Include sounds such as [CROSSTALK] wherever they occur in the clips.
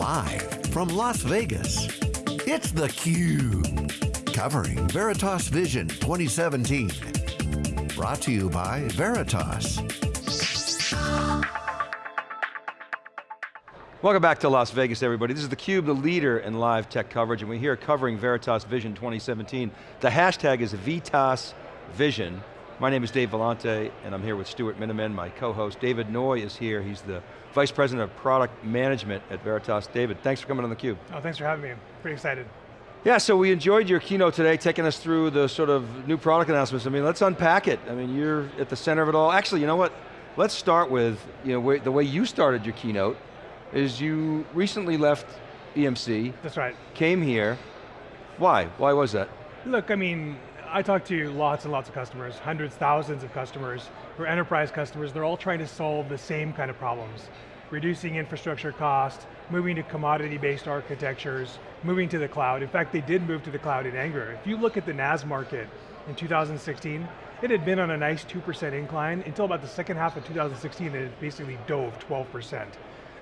Live from Las Vegas, it's theCUBE. Covering Veritas Vision 2017. Brought to you by Veritas. Welcome back to Las Vegas, everybody. This is theCUBE, the leader in live tech coverage, and we're here covering Veritas Vision 2017. The hashtag is VITAS Vision. My name is Dave Vellante, and I'm here with Stuart Miniman, my co-host. David Noy is here, he's the Vice President of Product Management at Veritas. David, thanks for coming on theCUBE. Oh, thanks for having me, I'm pretty excited. Yeah, so we enjoyed your keynote today, taking us through the sort of new product announcements. I mean, let's unpack it. I mean, you're at the center of it all. Actually, you know what? Let's start with you know, the way you started your keynote, is you recently left EMC. That's right. Came here. Why? Why was that? Look, I mean, I talk to lots and lots of customers, hundreds, thousands of customers, who are enterprise customers, they're all trying to solve the same kind of problems. Reducing infrastructure cost, moving to commodity-based architectures, moving to the cloud. In fact, they did move to the cloud in anger. If you look at the NAS market in 2016, it had been on a nice 2% incline until about the second half of 2016, and it basically dove 12%.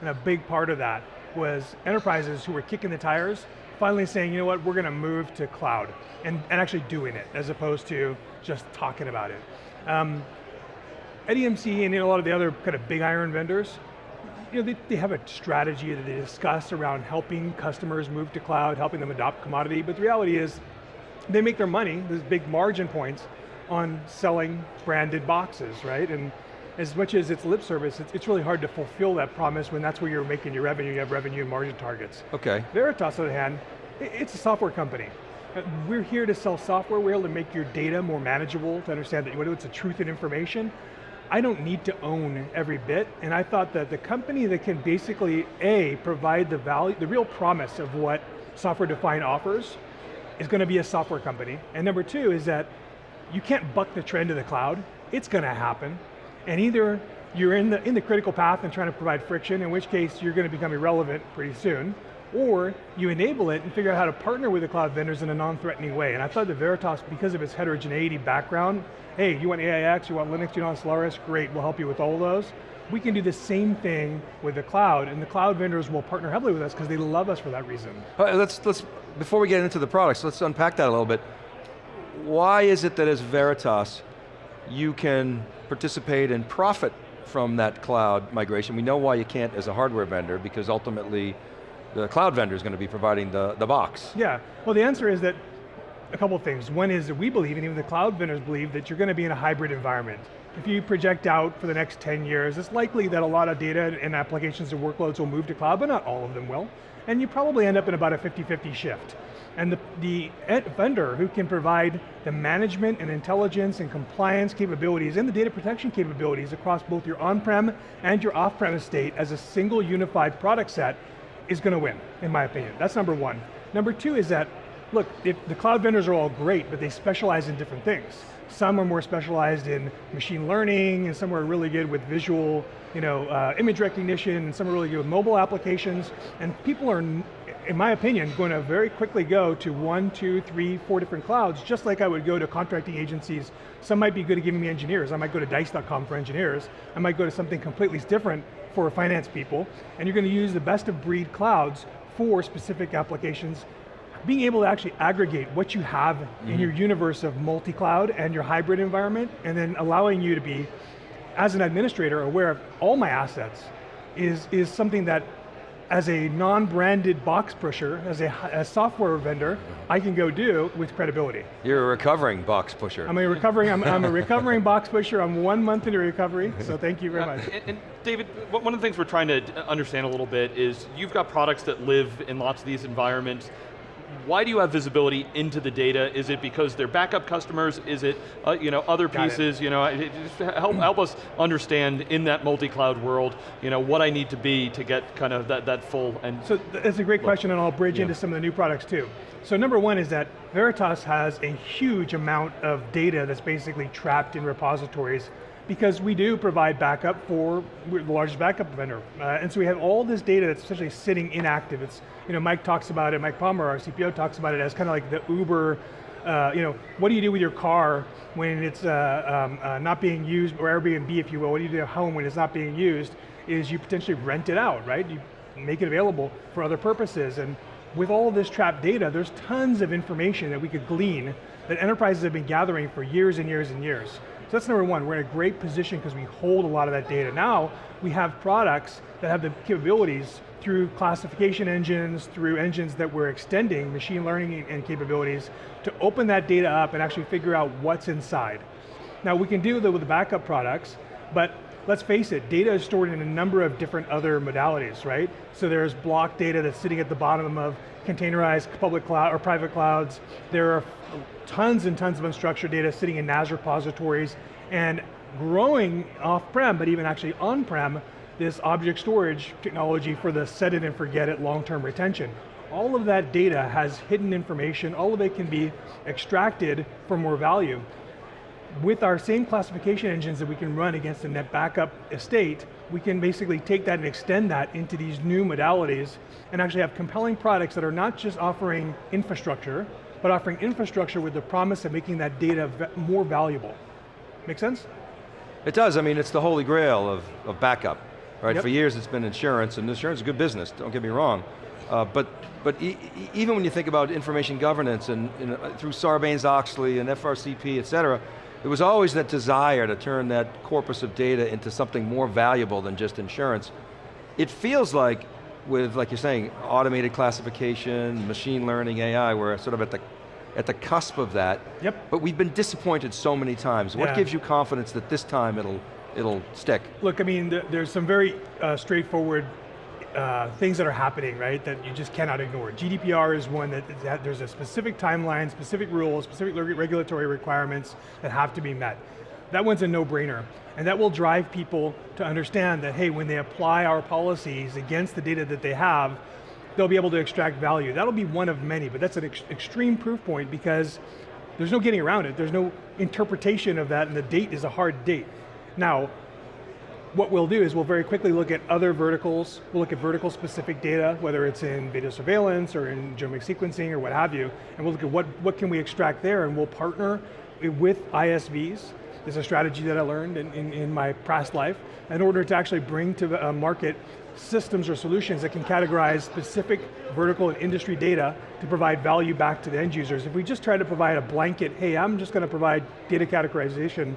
And a big part of that was enterprises who were kicking the tires, finally saying, you know what, we're going to move to cloud, and, and actually doing it, as opposed to just talking about it. Um, at EMC and a lot of the other kind of big iron vendors, you know, they, they have a strategy that they discuss around helping customers move to cloud, helping them adopt commodity, but the reality is, they make their money, there's big margin points, on selling branded boxes, right? And as much as it's lip service, it's, it's, really hard to fulfill that promise when that's where you're making your revenue, you have revenue and margin targets. Okay. Veritas, on the other hand, it's a software company. Uh, we're here to sell software, we're able to make your data more manageable, to understand that whether it's the truth and information, I don't need to own every bit, and I thought that the company that can basically, A, provide the value, the real promise of what software-defined offers, is going to be a software company. And number two is that you can't buck the trend of the cloud, it's going to happen. And either you're in the, in the critical path and trying to provide friction, in which case you're going to become irrelevant pretty soon, or you enable it and figure out how to partner with the cloud vendors in a non-threatening way. And I thought that Veritas, because of its heterogeneity background, hey, you want AIX, you want Linux, you want Solaris, great, we'll help you with all those. We can do the same thing with the cloud, and the cloud vendors will partner heavily with us because they love us for that reason. let's, let's, before we get into the products, let's unpack that a little bit. Why is it that as Veritas, you can participate and profit from that cloud migration. We know why you can't as a hardware vendor because ultimately the cloud vendor is going to be providing the, the box. Yeah, well the answer is that a couple of things. One is that we believe, and even the cloud vendors believe, that you're going to be in a hybrid environment. If you project out for the next 10 years, it's likely that a lot of data and applications and workloads will move to cloud, but not all of them will. And you probably end up in about a 50-50 shift. And the, the vendor who can provide the management and intelligence and compliance capabilities and the data protection capabilities across both your on-prem and your off-prem estate as a single unified product set is going to win, in my opinion. That's number one. Number two is that, look, the cloud vendors are all great, but they specialize in different things. Some are more specialized in machine learning, and some are really good with visual, you know, uh, image recognition, and some are really good with mobile applications, and people are in my opinion, going to very quickly go to one, two, three, four different clouds, just like I would go to contracting agencies. Some might be good at giving me engineers. I might go to dice.com for engineers. I might go to something completely different for finance people. And you're going to use the best of breed clouds for specific applications. Being able to actually aggregate what you have mm -hmm. in mm-hmm. your universe of multi-cloud and your hybrid environment, and then allowing you to be, as an administrator, aware of all my assets, is, is something that as a non-branded box pusher, as a, a, software vendor, I can go do with credibility. You're a recovering box pusher. I'm a recovering, I'm, I'm a recovering box pusher. I'm one month into recovery, so [LAUGHS] thank you very much. Uh, and, and, David, one of the things we're trying to understand a little bit is you've got products that live in lots of these environments why do you have visibility into the data? Is it because they're backup customers? Is it uh, you know, other pieces? You know, help, help us understand in that multi-cloud world, you know, what I need to be to get kind of that, that full and So that's a great look. question and I'll bridge yeah. into some of the new products too. So number one is that Veritas has a huge amount of data that's basically trapped in repositories because we do provide backup for the largest backup vendor. Uh, and so we have all this data that's essentially sitting inactive. It's, you know, Mike talks about it, Mike Palmer, our CPO talks about it as kind of like the Uber, uh, you know, what do you do with your car when it's uh, um, uh, not being used, or Airbnb if you will, what do you do at home when it's not being used, is you potentially rent it out, right? You make it available for other purposes. And with all this trapped data, there's tons of information that we could glean that enterprises have been gathering for years and years and years. So that's number one, we're in a great position because we hold a lot of that data. Now, we have products that have the capabilities through classification engines, through engines that we're extending, machine learning and capabilities, to open that data up and actually figure out what's inside. Now we can do that with the backup products, but let's face it, data is stored in a number of different other modalities, right? So there's block data that's sitting at the bottom of containerized public cloud or private clouds. There are tons and tons of unstructured data sitting in NAS repositories and growing off-prem, but even actually on-prem, this object storage technology for the set it and forget it long-term retention. All of that data has hidden information, all of it can be extracted for more value. With our same classification engines that we can run against the NetBackup estate, we can basically take that and extend that into these new modalities and actually have compelling products that are not just offering infrastructure, but offering infrastructure with the promise of making that data more valuable. Make sense? It does, I mean, it's the holy grail of, of backup, right? Yep. For years it's been insurance, and insurance is a good business, don't get me wrong. Uh, but but e even when you think about information governance and, and uh, through Sarbanes-Oxley and FRCP, et cetera, there was always that desire to turn that corpus of data into something more valuable than just insurance. It feels like, with, like you're saying, automated classification, machine learning, AI, we're sort of at the, at the cusp of that. Yep. But we've been disappointed so many times. What Yeah. gives you confidence that this time it'll, it'll stick? Look, I mean, th there's some very uh, straightforward uh, things that are happening, right, that you just cannot ignore. GDPR is one that, that there's a specific timeline, specific rules, specific reg- regulatory requirements that have to be met. That one's a no-brainer. And that will drive people to understand that, hey, when they apply our policies against the data that they have, they'll be able to extract value. That'll be one of many, but that's an ex extreme proof point because there's no getting around it. There's no interpretation of that and the date is a hard date. Now, what we'll do is we'll very quickly look at other verticals, we'll look at vertical specific data, whether it's in video surveillance or in genomic sequencing or what have you, and we'll look at what, what can we extract there and we'll partner with ISVs. There's a strategy that I learned in, in, in my past life in order to actually bring to uh, market systems or solutions that can categorize specific vertical and industry data to provide value back to the end users. If we just try to provide a blanket, hey, I'm just going to provide data categorization,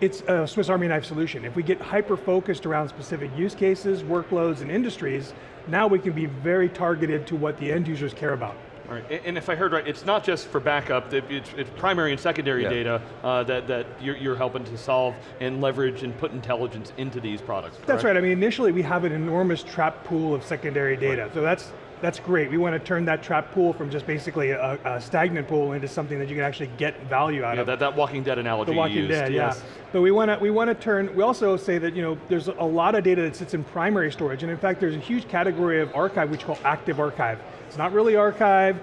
it's a Swiss Army knife solution. If we get hyper-focused around specific use cases, workloads, and industries, now we can be very targeted to what the end users care about. All right, and if I heard right, it's not just for backup, it's, it's primary and secondary Yeah. data uh, that, that you're, you're helping to solve and leverage and put intelligence into these products. That's correct? right, I mean, initially we have an enormous trap pool of secondary data, so that's, that's great. We want to turn that trap pool from just basically a, a stagnant pool into something that you can actually get value out Yeah, of. that, that Walking Dead analogy The Walking used, Dead, yes. yeah. But we want to we want to turn. We also say that you know there's a lot of data that sits in primary storage, and in fact there's a huge category of archive which we call active archive. It's not really archive.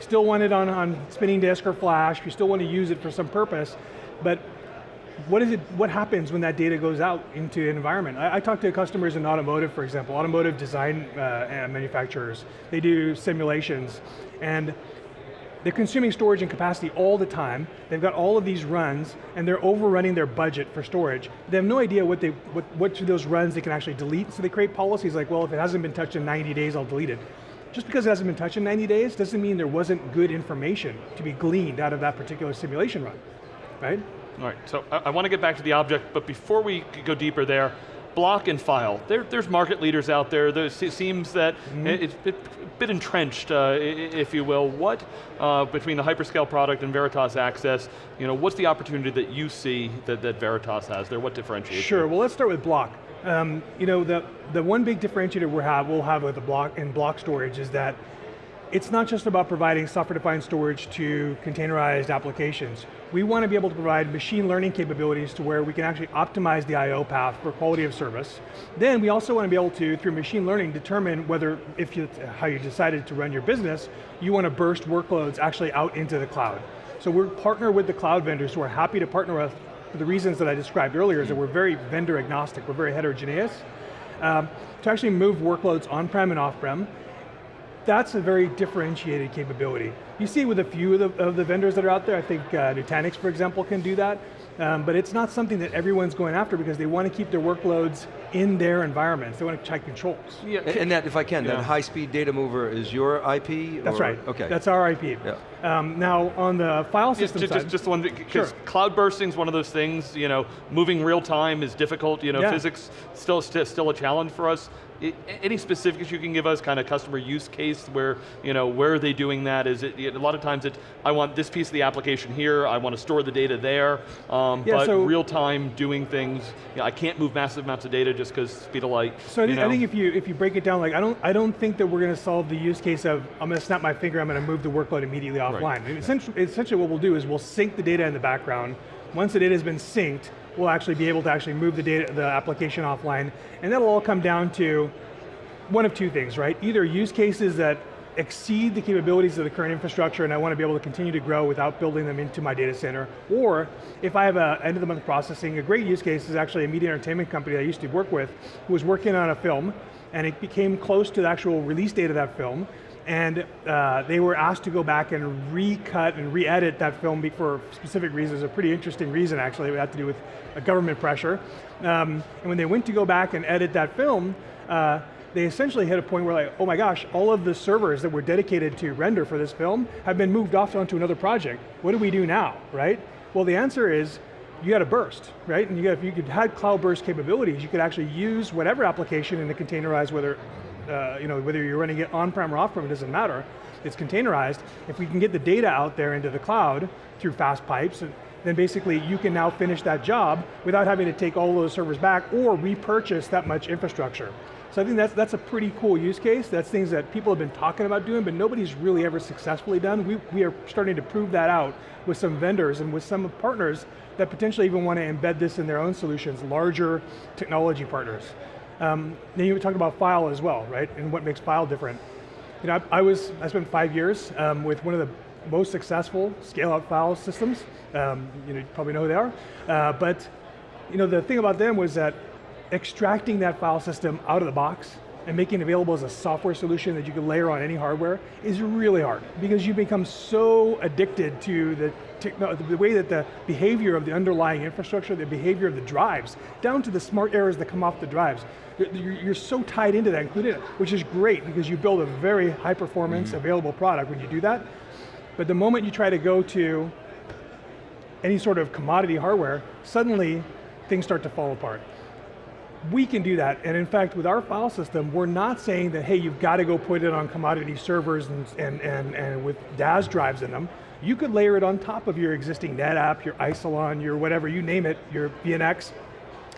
Still want it on on spinning disk or flash. We still want to use it for some purpose, but what is it? What happens when that data goes out into an environment? I, I talk to customers in automotive, for example, automotive design uh, manufacturers. They do simulations, and they're consuming storage and capacity all the time. They've got all of these runs, and they're overrunning their budget for storage. They have no idea what they what which of those runs they can actually delete. So they create policies like, well, if it hasn't been touched in 90 days, I'll delete it. Just because it hasn't been touched in 90 days doesn't mean there wasn't good information to be gleaned out of that particular simulation run, right? All right, so I, I want to get back to the object, but before we go deeper there, block and file. There, there's market leaders out there. There it seems that Mm-hmm. it- it's a bit, entrenched, uh, if you will. What, uh, between the hyperscale product and Veritas Access, you know, what's the opportunity that you see that, that Veritas has there? What differentiates Sure, you? well let's start with block. Um, you know, the, the one big differentiator we have, we'll have with the block in block storage is that it's not just about providing software-defined storage to containerized applications. We want to be able to provide machine learning capabilities to where we can actually optimize the I.O. path for quality of service. Then we also want to be able to, through machine learning, determine whether, if you, how you decided to run your business, you want to burst workloads actually out into the cloud. So we're partner with the cloud vendors who are happy to partner with for the reasons that I described earlier, is that we're very vendor agnostic, we're very heterogeneous, um, to actually move workloads on-prem and off-prem. That's a very differentiated capability. You see with a few of the, of the vendors that are out there, I think uh, Nutanix, for example, can do that, um, but it's not something that everyone's going after because they want to keep their workloads in their environments. They want to check controls. Yeah, And, and that, if I can, Yeah. that high-speed data mover is your IP? That's or- right. Okay. That's our IP. Yeah. Um, now, on the file Just, system just, side, just, just one, because Sure. cloud bursting is one of those things, you know, moving real time is difficult, you know, Yeah. physics still, st still a challenge for us. I- any specifics you can give us, kind of customer use case where, you know, where are they doing that? Is it, a lot of times it, I want this piece of the application here, I want to store the data there, um, Yeah, but so- real time doing things, you know, I can't move massive amounts of data just because speed of light. So I think, I think if you if you break it down, like I don't I don't think that we're going to solve the use case of I'm going to snap my finger, I'm going to move the workload immediately offline. Essentially, essentially, what we'll do is we'll sync the data in the background. Once the data has been synced, we'll actually be able to actually move the data, the application offline, and that'll all come down to one of two things, right? Either use cases that exceed the capabilities of the current infrastructure and I want to be able to continue to grow without building them into my data center, or if I have a end of the month processing, a great use case is actually a media entertainment company I used to work with who was working on a film and it became close to the actual release date of that film and uh, they were asked to go back and recut and re-edit that film for specific reasons, a pretty interesting reason actually, it had to do with government pressure. Um, and when they went to go back and edit that film, uh, they essentially hit a point where like, oh my gosh, all of the servers that were dedicated to render for this film have been moved off onto another project. What do we do now, right? Well, the answer is, you got a burst, right? And you got, if you could had cloud burst capabilities, you could actually use whatever application in a containerized, whether, uh, you know, whether you're running it on-prem or off-prem, it doesn't matter. It's containerized. If we can get the data out there into the cloud through fast pipes, then basically you can now finish that job without having to take all those servers back or repurchase that much infrastructure. So I think that's, that's a pretty cool use case. That's things that people have been talking about doing, but nobody's really ever successfully done. We, we are starting to prove that out with some vendors and with some partners that potentially even want to embed this in their own solutions, larger technology partners. Um, then you talked about file as well, right? And what makes file different. You know, I, I was, I spent five years um, with one of the most successful scale-out file systems. Um, you, know, you probably know who they are. Uh, but you know, the thing about them was that extracting that file system out of the box and making it available as a software solution that you can layer on any hardware is really hard because you become so addicted to the, the way that the behavior of the underlying infrastructure, the behavior of the drives, down to the smart errors that come off the drives. You're, you're- so tied into that, including which is great because you build a very high performance, mm-hmm. available product when you do that. But the moment you try to go to any sort of commodity hardware, suddenly things start to fall apart. We can do that, and in fact, with our file system, we're not saying that, hey, you've got to go put it on commodity servers and, and, and, and with DAS drives in them. You could layer it on top of your existing NetApp, your Isilon, your whatever, you name it, your VNX,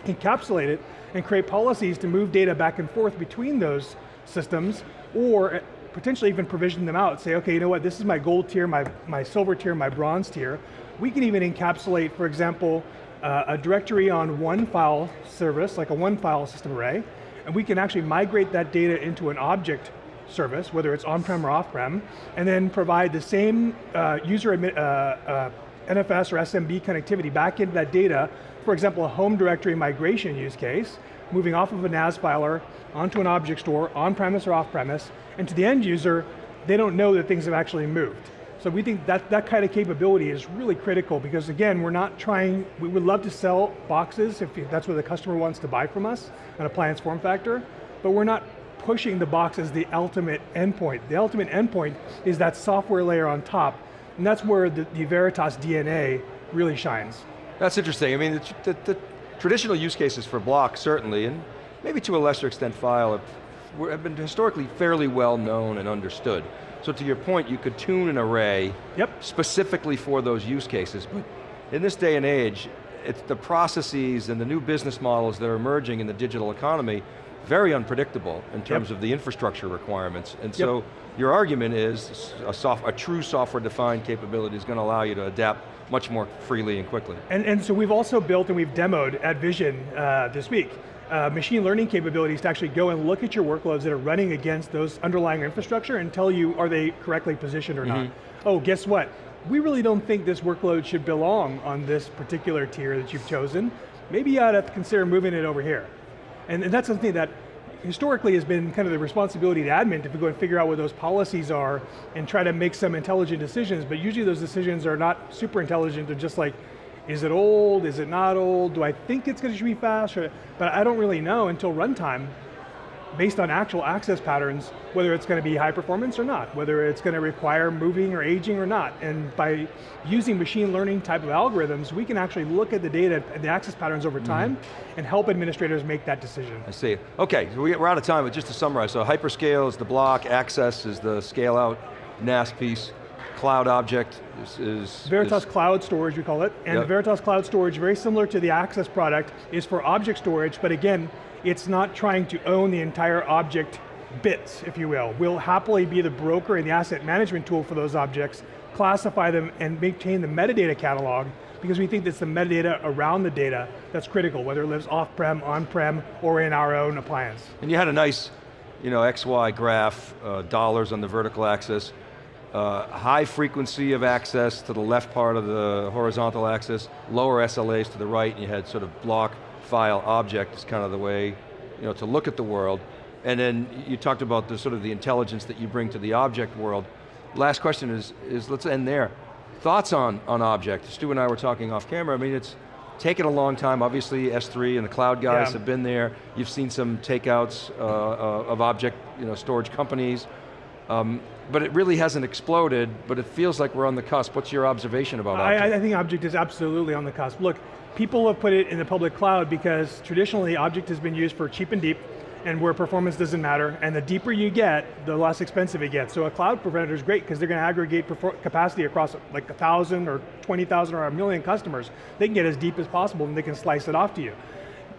encapsulate it, and create policies to move data back and forth between those systems, or eh, potentially even provision them out. Say, okay, you know what, this is my gold tier, my, my silver tier, my bronze tier. We can even encapsulate, for example, uh, a directory on one file service, like a one file system array, and we can actually migrate that data into an object service, whether it's on-prem or off-prem, and then provide the same uh, user uh, uh, NFS or SMB connectivity back into that data, for example, a home directory migration use case, moving off of a NAS filer onto an object store, on-premise or off-premise, and to the end user, they don't know that things have actually moved. So we think that that kind of capability is really critical because again, we're not trying, we would love to sell boxes if that's what the customer wants to buy from us, an appliance form factor, but we're not pushing the box as the ultimate endpoint. The ultimate endpoint is that software layer on top, and that's where the, the Veritas DNA really shines. That's interesting. I mean, the, the, the traditional use cases for block, certainly, and maybe to a lesser extent file, have, have been historically fairly well known and understood. So to your point, you could tune an array Yep. specifically for those use cases, but in this day and age, it's the processes and the new business models that are emerging in the digital economy, very unpredictable in terms of the infrastructure requirements. And so your argument is a, soft, a true software-defined capability is going to allow you to adapt much more freely and quickly. And, and so we've also built and we've demoed at Vision uh, this week, uh, machine learning capabilities to actually go and look at your workloads that are running against those underlying infrastructure and tell you are they correctly positioned or not. Oh, guess what? We really don't think this workload should belong on this particular tier that you've chosen. Maybe you ought to consider moving it over here. And, and that's something that historically has been kind of the responsibility of the admin to go and figure out what those policies are and try to make some intelligent decisions, but usually those decisions are not super intelligent, they're just like Is it old, is it not old? Do I think it's going to be fast? Or, but I don't really know until runtime, based on actual access patterns, whether it's going to be high performance or not, whether it's going to require moving or aging or not. And by using machine learning type of algorithms, we can actually look at the data and the access patterns over time mm -hmm. and help administrators make that decision. I see. Okay, so we're out of time, but just to summarize, so hyperscale is the block, access is the scale out, NAS piece, cloud object is... is Veritas is, Cloud Storage, we call it. And yep. Veritas Cloud Storage, very similar to the Access product, is for object storage, but again, it's not trying to own the entire object bits, if you will. We'll happily be the broker and the asset management tool for those objects, classify them and maintain the metadata catalog, because we think it's the metadata around the data that's critical, whether it lives off-prem, on-prem, or in our own appliance. And you had a nice, you know, XY graph, uh, dollars on the vertical axis, uh, high frequency of access to the left part of the horizontal axis, lower SLAs to the right, and you had sort of block, file, object is kind of the way you know, to look at the world. And then you talked about the sort of the intelligence that you bring to the object world. Last question is, is let's end there. Thoughts on, on object? Stu and I were talking off camera, I mean it's taken a long time, obviously S3 and the cloud guys yeah. have been there. You've seen some takeouts uh, uh, of object you know, storage companies. Um, but it really hasn't exploded, but it feels like we're on the cusp. What's your observation about Object? I, I think Object is absolutely on the cusp. Look, people have put it in the public cloud because traditionally Object has been used for cheap and deep, and where performance doesn't matter, and the deeper you get, the less expensive it gets. So a cloud provider is great because they're going to aggregate capacity across like a thousand or 20,000 or a million customers. They can get as deep as possible and they can slice it off to you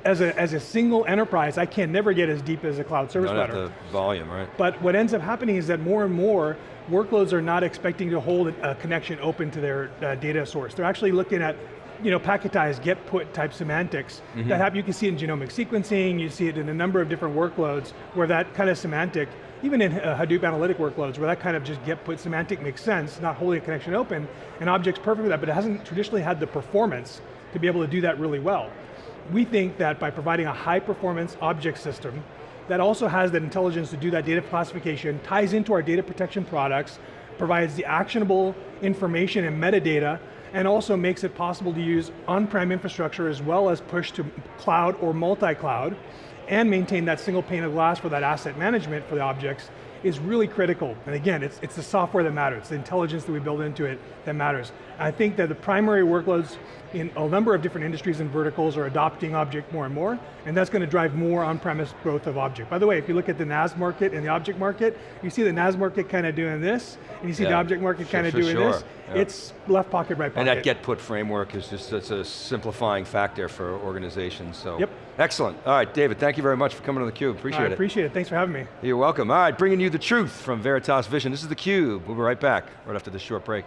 as a, as a single enterprise, I can never get as deep as a cloud service not provider. the volume, right? But what ends up happening is that more and more workloads are not expecting to hold a connection open to their uh, data source. They're actually looking at you know, packetized, get put type semantics mm -hmm. that have, you can see in genomic sequencing, you see it in a number of different workloads where that kind of semantic, even in uh, Hadoop analytic workloads, where that kind of just get put semantic makes sense, not holding a connection open, and object's perfect for that, but it hasn't traditionally had the performance to be able to do that really well we think that by providing a high performance object system that also has that intelligence to do that data classification, ties into our data protection products, provides the actionable information and metadata, and also makes it possible to use on-prem infrastructure as well as push to cloud or multi-cloud, and maintain that single pane of glass for that asset management for the objects, is really critical. And again, it's, it's the software that matters, it's the intelligence that we build into it that matters. I think that the primary workloads in a number of different industries and verticals are adopting object more and more, and that's going to drive more on-premise growth of object. By the way, if you look at the NAS market and the object market, you see the NAS market kind of doing this, and you see yeah, the object market kind of doing sure. this. Yeah. It's left pocket, right pocket. And that get put framework is just it's a simplifying factor for organizations, so. Yep. Excellent. All right, David, thank you very much for coming to theCUBE, appreciate it. appreciate it, thanks for having me. You're welcome. All right, bringing you the truth from Veritas Vision. This is theCUBE, we'll be right back, right after this short break.